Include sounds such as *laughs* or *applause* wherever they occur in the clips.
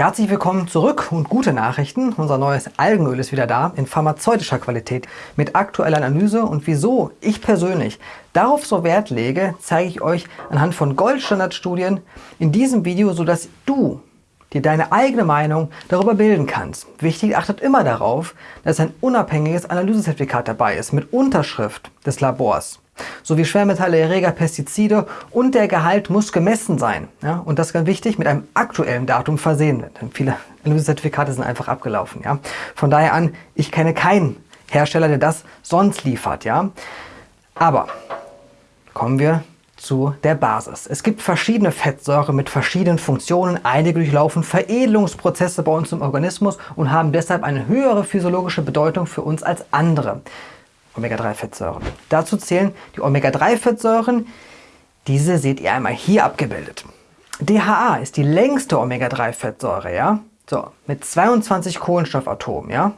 Herzlich willkommen zurück und gute Nachrichten. Unser neues Algenöl ist wieder da in pharmazeutischer Qualität mit aktueller Analyse und wieso ich persönlich darauf so Wert lege, zeige ich euch anhand von Goldstandardstudien in diesem Video, sodass du dir deine eigene Meinung darüber bilden kannst. Wichtig, achtet immer darauf, dass ein unabhängiges Analysezertifikat dabei ist mit Unterschrift des Labors sowie Schwermetalle, Erreger, Pestizide und der Gehalt muss gemessen sein. Ja? Und das ist ganz wichtig, mit einem aktuellen Datum versehen. Denn viele *laughs* Analysezertifikate sind einfach abgelaufen. Ja? Von daher an, ich kenne keinen Hersteller, der das sonst liefert. Ja? Aber kommen wir zu der Basis. Es gibt verschiedene Fettsäuren mit verschiedenen Funktionen. Einige durchlaufen Veredelungsprozesse bei uns im Organismus und haben deshalb eine höhere physiologische Bedeutung für uns als andere. Omega-3-Fettsäuren. Dazu zählen die Omega-3-Fettsäuren. Diese seht ihr einmal hier abgebildet. DHA ist die längste Omega-3-Fettsäure, ja? So, mit 22 Kohlenstoffatomen, ja?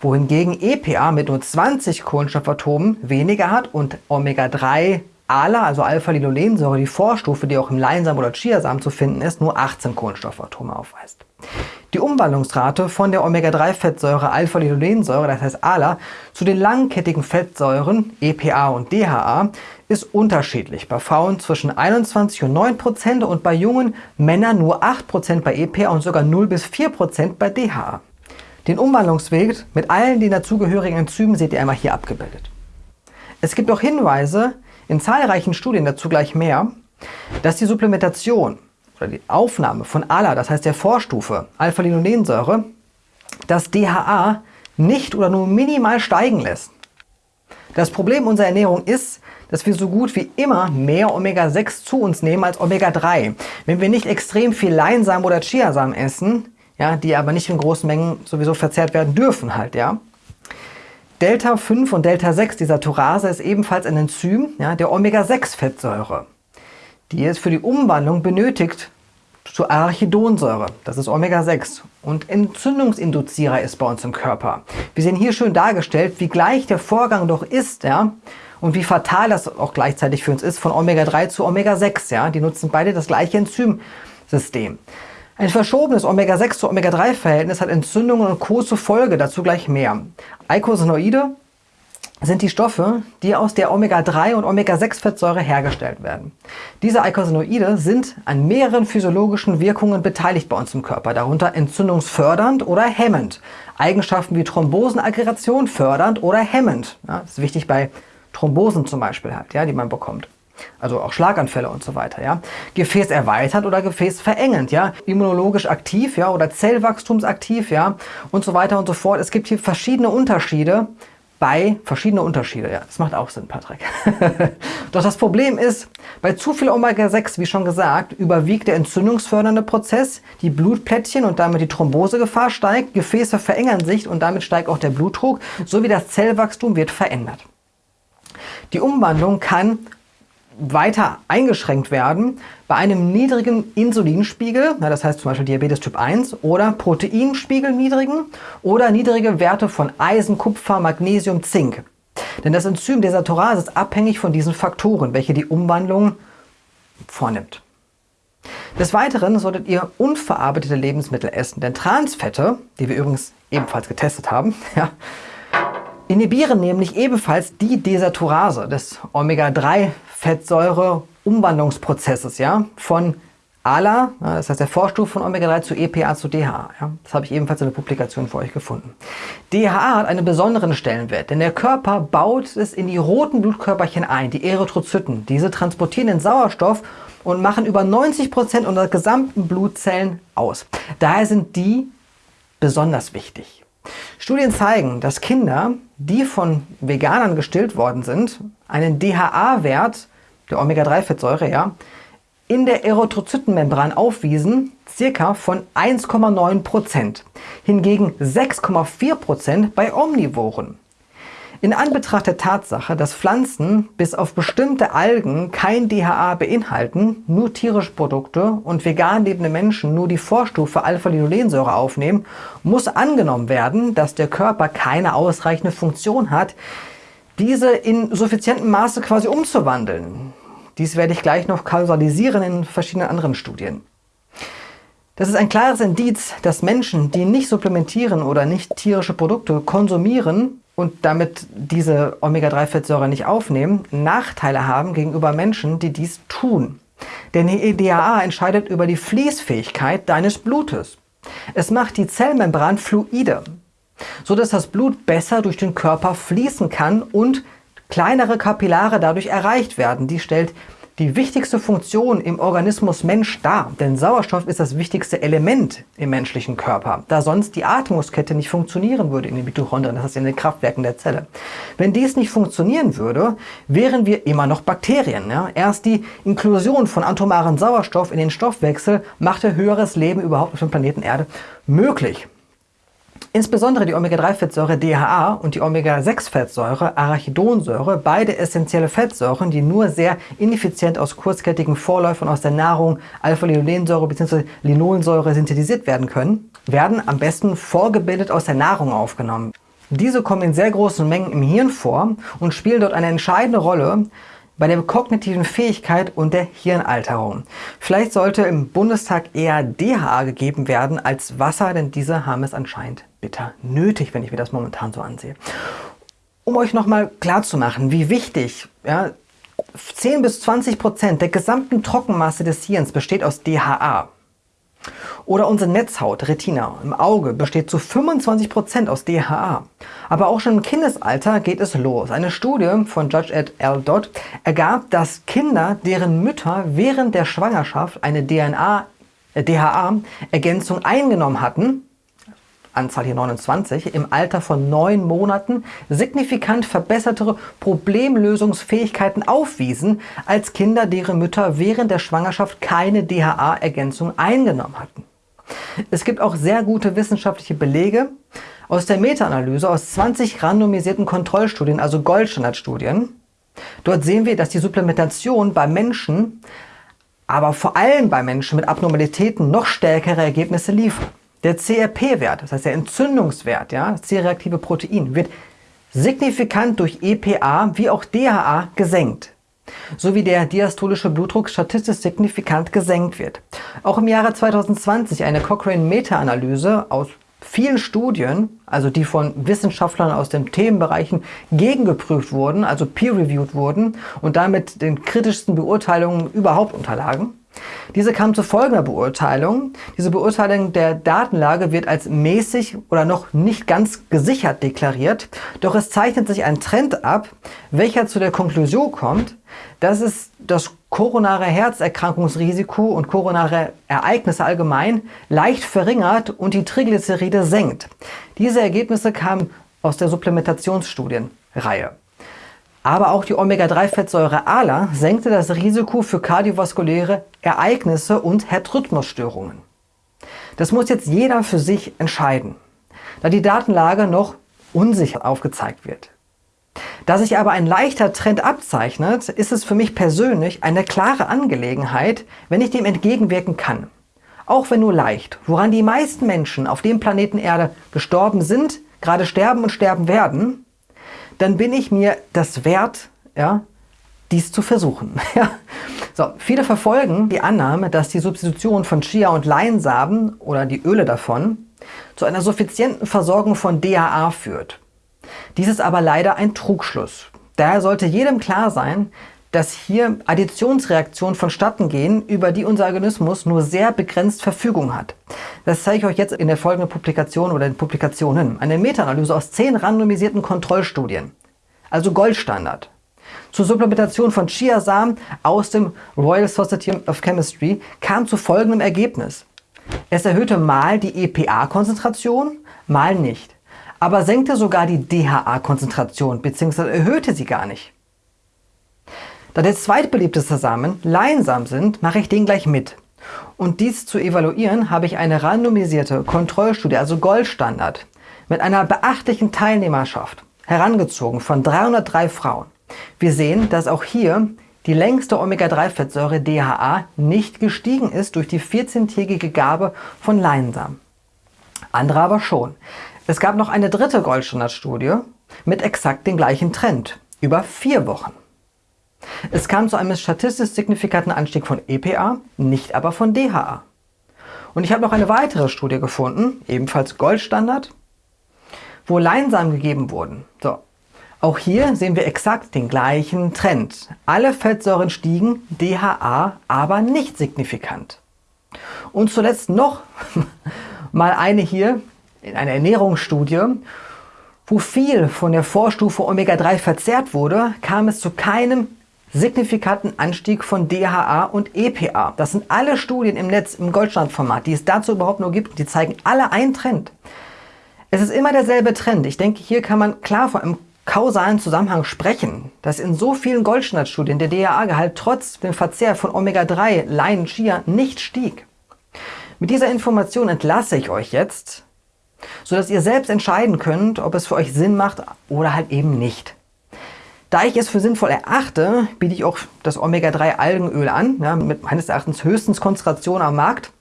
Wohingegen EPA mit nur 20 Kohlenstoffatomen weniger hat und Omega-3 ALA, also Alpha-Linolensäure, die Vorstufe, die auch im Leinsamen oder Chiasamen zu finden ist, nur 18 Kohlenstoffatome aufweist. Die Umwandlungsrate von der Omega-3-Fettsäure Alpha-Linolensäure, das heißt ALA, zu den langkettigen Fettsäuren EPA und DHA ist unterschiedlich. Bei Frauen zwischen 21 und 9 Prozent und bei jungen Männern nur 8 Prozent bei EPA und sogar 0 bis 4 Prozent bei DHA. Den Umwandlungsweg mit allen den dazugehörigen Enzymen seht ihr einmal hier abgebildet. Es gibt auch Hinweise in zahlreichen Studien dazu gleich mehr, dass die Supplementation oder die Aufnahme von ALA, das heißt der Vorstufe Alpha-Linolensäure, das DHA nicht oder nur minimal steigen lässt. Das Problem unserer Ernährung ist, dass wir so gut wie immer mehr Omega-6 zu uns nehmen als Omega-3. Wenn wir nicht extrem viel Leinsamen oder Chiasamen essen, ja, die aber nicht in großen Mengen sowieso verzehrt werden dürfen halt, ja. Delta 5 und Delta 6 dieser Turase ist ebenfalls ein Enzym ja, der Omega-6-Fettsäure die es für die Umwandlung benötigt zur Arachidonsäure. Das ist Omega-6 und Entzündungsinduzierer ist bei uns im Körper. Wir sehen hier schön dargestellt, wie gleich der Vorgang doch ist, ja, und wie fatal das auch gleichzeitig für uns ist, von Omega-3 zu Omega-6. Ja. Die nutzen beide das gleiche Enzymsystem. Ein verschobenes Omega-6 zu Omega-3-Verhältnis hat Entzündungen und Co. zur Folge, dazu gleich mehr. Eicosanoide sind die Stoffe, die aus der Omega-3 und Omega-6-Fettsäure hergestellt werden. Diese Eicosanoide sind an mehreren physiologischen Wirkungen beteiligt bei uns im Körper, darunter entzündungsfördernd oder hemmend. Eigenschaften wie Thrombosenaggregation fördernd oder hemmend. Ja, das ist wichtig bei Thrombosen zum Beispiel halt, ja, die man bekommt. Also auch Schlaganfälle und so weiter. Ja. Gefäß erweitert oder Gefäß verengend, ja. Immunologisch aktiv, ja, oder Zellwachstumsaktiv, ja, und so weiter und so fort. Es gibt hier verschiedene Unterschiede, bei verschiedene Unterschiede. Ja, das macht auch Sinn, Patrick. *laughs* Doch das Problem ist, bei zu viel Omega-6, wie schon gesagt, überwiegt der entzündungsfördernde Prozess, die Blutplättchen und damit die Thrombosegefahr steigt, Gefäße verengern sich und damit steigt auch der Blutdruck, sowie das Zellwachstum wird verändert. Die Umwandlung kann weiter eingeschränkt werden bei einem niedrigen Insulinspiegel, das heißt zum Beispiel Diabetes Typ 1, oder Proteinspiegel niedrigen oder niedrige Werte von Eisen, Kupfer, Magnesium, Zink. Denn das Enzym Desatorase ist abhängig von diesen Faktoren, welche die Umwandlung vornimmt. Des Weiteren solltet ihr unverarbeitete Lebensmittel essen, denn Transfette, die wir übrigens ebenfalls getestet haben, *laughs* ja, inhibieren nämlich ebenfalls die Desaturase des Omega-3-Fettsäure-Umwandlungsprozesses ja, von ALA, das heißt der Vorstufe von Omega-3 zu EPA zu DHA. Ja. Das habe ich ebenfalls in der Publikation für euch gefunden. DHA hat einen besonderen Stellenwert, denn der Körper baut es in die roten Blutkörperchen ein, die Erythrozyten. Diese transportieren den Sauerstoff und machen über 90 Prozent unserer gesamten Blutzellen aus. Daher sind die besonders wichtig. Studien zeigen, dass Kinder, die von Veganern gestillt worden sind, einen DHA-Wert der Omega-3-Fettsäure ja, in der Erythrozytenmembran aufwiesen, circa von 1,9%, hingegen 6,4% bei Omnivoren. In Anbetracht der Tatsache, dass Pflanzen bis auf bestimmte Algen kein DHA beinhalten, nur tierische Produkte und vegan lebende Menschen nur die Vorstufe Alpha-Linolensäure aufnehmen, muss angenommen werden, dass der Körper keine ausreichende Funktion hat, diese in suffizientem Maße quasi umzuwandeln. Dies werde ich gleich noch kausalisieren in verschiedenen anderen Studien. Das ist ein klares Indiz, dass Menschen, die nicht supplementieren oder nicht tierische Produkte konsumieren und damit diese Omega-3-Fettsäure nicht aufnehmen, Nachteile haben gegenüber Menschen, die dies tun. Denn die EDHA entscheidet über die Fließfähigkeit deines Blutes. Es macht die Zellmembran fluide, sodass das Blut besser durch den Körper fließen kann und kleinere Kapillare dadurch erreicht werden. Die stellt die wichtigste Funktion im Organismus Mensch dar, denn Sauerstoff ist das wichtigste Element im menschlichen Körper, da sonst die Atmungskette nicht funktionieren würde in den Mitochondrien, das heißt in den Kraftwerken der Zelle. Wenn dies nicht funktionieren würde, wären wir immer noch Bakterien. Ja? Erst die Inklusion von atomaren Sauerstoff in den Stoffwechsel machte höheres Leben überhaupt auf dem Planeten Erde möglich. Insbesondere die Omega-3-Fettsäure DHA und die Omega-6-Fettsäure Arachidonsäure, beide essentielle Fettsäuren, die nur sehr ineffizient aus kurzkettigen Vorläufern aus der Nahrung Alpha-Linolensäure bzw. Linolensäure synthetisiert werden können, werden am besten vorgebildet aus der Nahrung aufgenommen. Diese kommen in sehr großen Mengen im Hirn vor und spielen dort eine entscheidende Rolle bei der kognitiven Fähigkeit und der Hirnalterung. Vielleicht sollte im Bundestag eher DHA gegeben werden als Wasser, denn diese haben es anscheinend bitter nötig, wenn ich mir das momentan so ansehe. Um euch nochmal klarzumachen, wie wichtig ja, 10 bis 20 Prozent der gesamten Trockenmasse des Hirns besteht aus DHA. Oder unsere Netzhaut, Retina, im Auge besteht zu 25% aus DHA. Aber auch schon im Kindesalter geht es los. Eine Studie von Judge et al. Dodd ergab, dass Kinder, deren Mütter während der Schwangerschaft eine DHA-Ergänzung äh, eingenommen hatten, Anzahl hier 29, im Alter von neun Monaten signifikant verbessertere Problemlösungsfähigkeiten aufwiesen als Kinder, deren Mütter während der Schwangerschaft keine DHA-Ergänzung eingenommen hatten. Es gibt auch sehr gute wissenschaftliche Belege aus der Meta-Analyse aus 20 randomisierten Kontrollstudien, also Goldstandardstudien. Dort sehen wir, dass die Supplementation bei Menschen, aber vor allem bei Menschen mit Abnormalitäten noch stärkere Ergebnisse liefert. Der CRP-Wert, das heißt der Entzündungswert, ja, C-reaktive Protein, wird signifikant durch EPA wie auch DHA gesenkt sowie der diastolische Blutdruck statistisch signifikant gesenkt wird. Auch im Jahre 2020 eine Cochrane Meta-Analyse aus vielen Studien, also die von Wissenschaftlern aus den Themenbereichen gegengeprüft wurden, also peer-reviewed wurden und damit den kritischsten Beurteilungen überhaupt unterlagen, diese kam zu folgender Beurteilung. Diese Beurteilung der Datenlage wird als mäßig oder noch nicht ganz gesichert deklariert, doch es zeichnet sich ein Trend ab, welcher zu der Konklusion kommt, dass es das koronare Herzerkrankungsrisiko und koronare Ereignisse allgemein leicht verringert und die Triglyceride senkt. Diese Ergebnisse kamen aus der Supplementationsstudienreihe. Aber auch die Omega-3-Fettsäure ALA senkte das Risiko für kardiovaskuläre Ereignisse und Herzrhythmusstörungen. Das muss jetzt jeder für sich entscheiden, da die Datenlage noch unsicher aufgezeigt wird. Da sich aber ein leichter Trend abzeichnet, ist es für mich persönlich eine klare Angelegenheit, wenn ich dem entgegenwirken kann. Auch wenn nur leicht, woran die meisten Menschen auf dem Planeten Erde gestorben sind, gerade sterben und sterben werden, dann bin ich mir das wert, ja, dies zu versuchen. *laughs* so, viele verfolgen die Annahme, dass die Substitution von Chia- und Leinsamen oder die Öle davon zu einer suffizienten Versorgung von DHA führt. Dies ist aber leider ein Trugschluss. Daher sollte jedem klar sein, dass hier Additionsreaktionen vonstatten gehen, über die unser Organismus nur sehr begrenzt Verfügung hat. Das zeige ich euch jetzt in der folgenden Publikation oder den Publikationen. Eine Meta-Analyse aus zehn randomisierten Kontrollstudien, also Goldstandard. Zur Supplementation von Chiasamen aus dem Royal Society of Chemistry kam zu folgendem Ergebnis. Es erhöhte mal die EPA-Konzentration, mal nicht, aber senkte sogar die DHA-Konzentration bzw. erhöhte sie gar nicht. Da der zweitbeliebteste Samen Leinsamen sind, mache ich den gleich mit. Und dies zu evaluieren, habe ich eine randomisierte Kontrollstudie, also Goldstandard, mit einer beachtlichen Teilnehmerschaft herangezogen von 303 Frauen. Wir sehen, dass auch hier die längste Omega-3-Fettsäure DHA nicht gestiegen ist durch die 14-tägige Gabe von Leinsamen. Andere aber schon. Es gab noch eine dritte Goldstandardstudie mit exakt dem gleichen Trend über vier Wochen. Es kam zu einem statistisch signifikanten Anstieg von EPA, nicht aber von DHA. Und ich habe noch eine weitere Studie gefunden, ebenfalls Goldstandard, wo Leinsamen gegeben wurden. So. Auch hier sehen wir exakt den gleichen Trend. Alle Fettsäuren stiegen, DHA aber nicht signifikant. Und zuletzt noch *laughs* mal eine hier in einer Ernährungsstudie, wo viel von der Vorstufe Omega-3 verzehrt wurde, kam es zu keinem signifikanten Anstieg von DHA und EPA. Das sind alle Studien im Netz im Goldstandformat, die es dazu überhaupt nur gibt. Die zeigen alle einen Trend. Es ist immer derselbe Trend. Ich denke, hier kann man klar von einem kausalen Zusammenhang sprechen, dass in so vielen Goldstandardstudien der DHA-Gehalt trotz dem Verzehr von Omega-3, Lein, Chia nicht stieg. Mit dieser Information entlasse ich euch jetzt, sodass ihr selbst entscheiden könnt, ob es für euch Sinn macht oder halt eben nicht. Da ich es für sinnvoll erachte, biete ich auch das Omega-3-Algenöl an, ja, mit meines Erachtens höchstens Konzentration am Markt.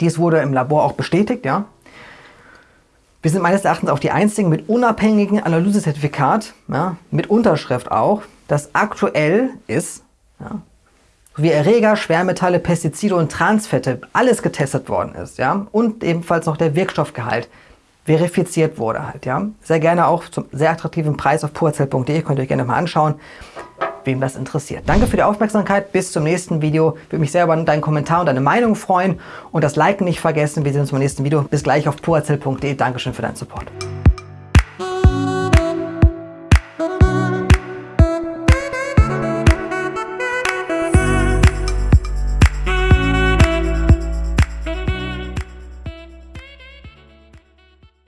Dies wurde im Labor auch bestätigt, ja. Wir sind meines Erachtens auch die einzigen mit unabhängigen Analysezertifikat, ja, mit Unterschrift auch, das aktuell ist, ja, wie Erreger, Schwermetalle, Pestizide und Transfette, alles getestet worden ist, ja, und ebenfalls noch der Wirkstoffgehalt verifiziert wurde halt, ja. Sehr gerne auch zum sehr attraktiven Preis auf purzell.de, könnt ihr euch gerne mal anschauen wem das interessiert. Danke für die Aufmerksamkeit, bis zum nächsten Video. Würde mich sehr über deinen Kommentar und deine Meinung freuen und das Liken nicht vergessen. Wir sehen uns beim nächsten Video. Bis gleich auf purazell.de. Dankeschön für deinen Support.